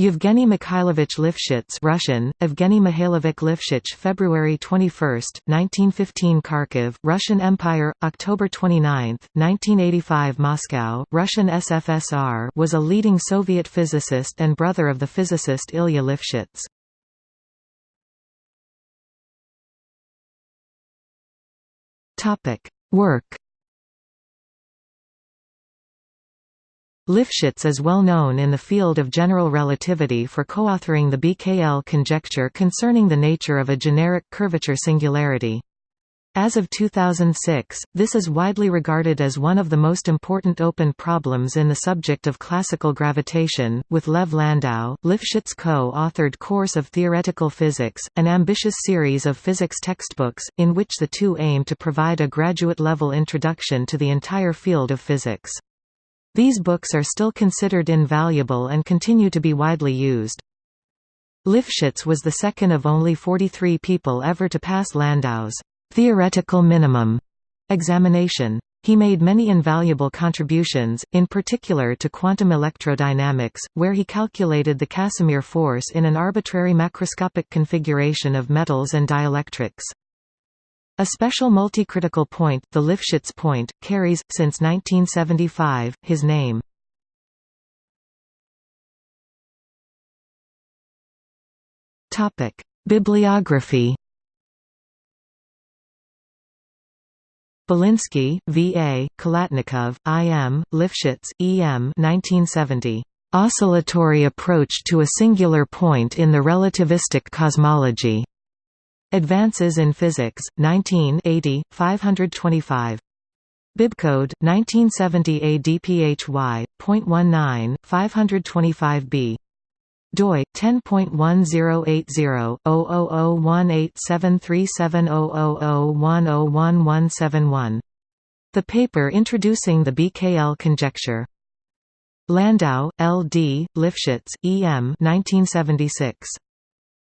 Yevgeny Mikhailovich Lifshitz Russian, Evgeny Mihailovich Lifshitz February 21, 1915 Kharkiv, Russian Empire, October 29, 1985 Moscow, Russian SFSR was a leading Soviet physicist and brother of the physicist Ilya Lifshitz. Work Lifshitz is well known in the field of general relativity for co-authoring the BKL conjecture concerning the nature of a generic curvature singularity. As of 2006, this is widely regarded as one of the most important open problems in the subject of classical gravitation. With Lev Landau, Lifshitz co authored Course of Theoretical Physics, an ambitious series of physics textbooks, in which the two aim to provide a graduate level introduction to the entire field of physics. These books are still considered invaluable and continue to be widely used. Lifshitz was the second of only 43 people ever to pass Landau's theoretical minimum examination. He made many invaluable contributions, in particular to quantum electrodynamics, where he calculated the Casimir force in an arbitrary macroscopic configuration of metals and dielectrics. A special multicritical point, the Lifshitz point, carries, since 1975, his name. Bibliography Belinsky, V. A., Khalatnikov, I. M., Lifshitz, E. M. 1970. Oscillatory approach to a singular point in the relativistic cosmology. Advances in Physics, 19 80, 525. Bibcode 1970 ADPHY.19, 525b. doi 10.1080/00018737000101171. The paper introducing the BKL conjecture. Landau, L. D., Lifshitz, E. M. 1976.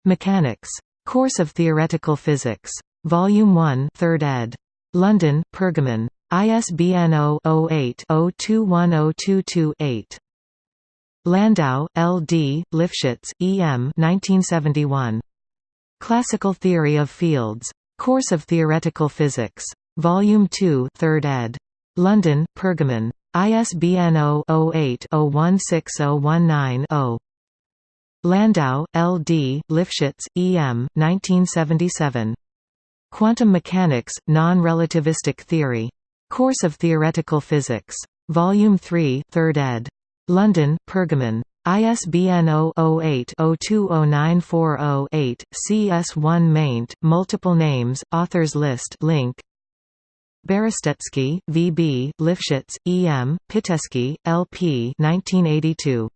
Mechanics. Course of Theoretical Physics. Volume 1 3rd ed. London, Pergamon. ISBN 0-08-021022-8. Landau, L. D., Lifshitz, E. M. 1971. Classical Theory of Fields. Course of Theoretical Physics. Volume 2 3rd ed. London, Pergamon. ISBN 0-08-016019-0. Landau, L. D., Lifshitz, E. M. 1977. Quantum Mechanics, Non-Relativistic Theory. Course of Theoretical Physics. Volume 3 3rd ed. London, Pergamon. ISBN 0-08-020940-8, CS1 maint, multiple names, authors list link. Berestetsky, V. B., Lifshitz, E. M., Pitaevskii, L. P. 1982.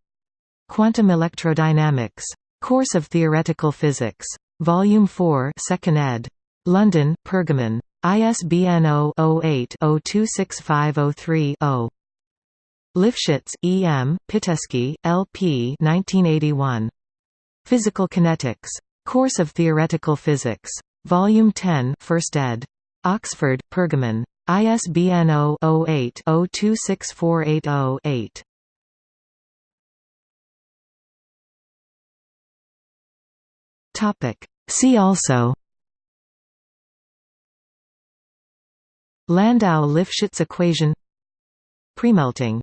Quantum Electrodynamics. Course of Theoretical Physics. Volume 4 2nd ed. London, Pergamon. ISBN 0-08-026503-0. Lifshitz, E. M., Pitaevskii, L. P. 1981. Physical Kinetics. Course of Theoretical Physics. Volume 10 1st ed. Oxford, Pergamon. ISBN 0-08-026480-8. Topic. See also. Landau-Lifshitz equation. Premelting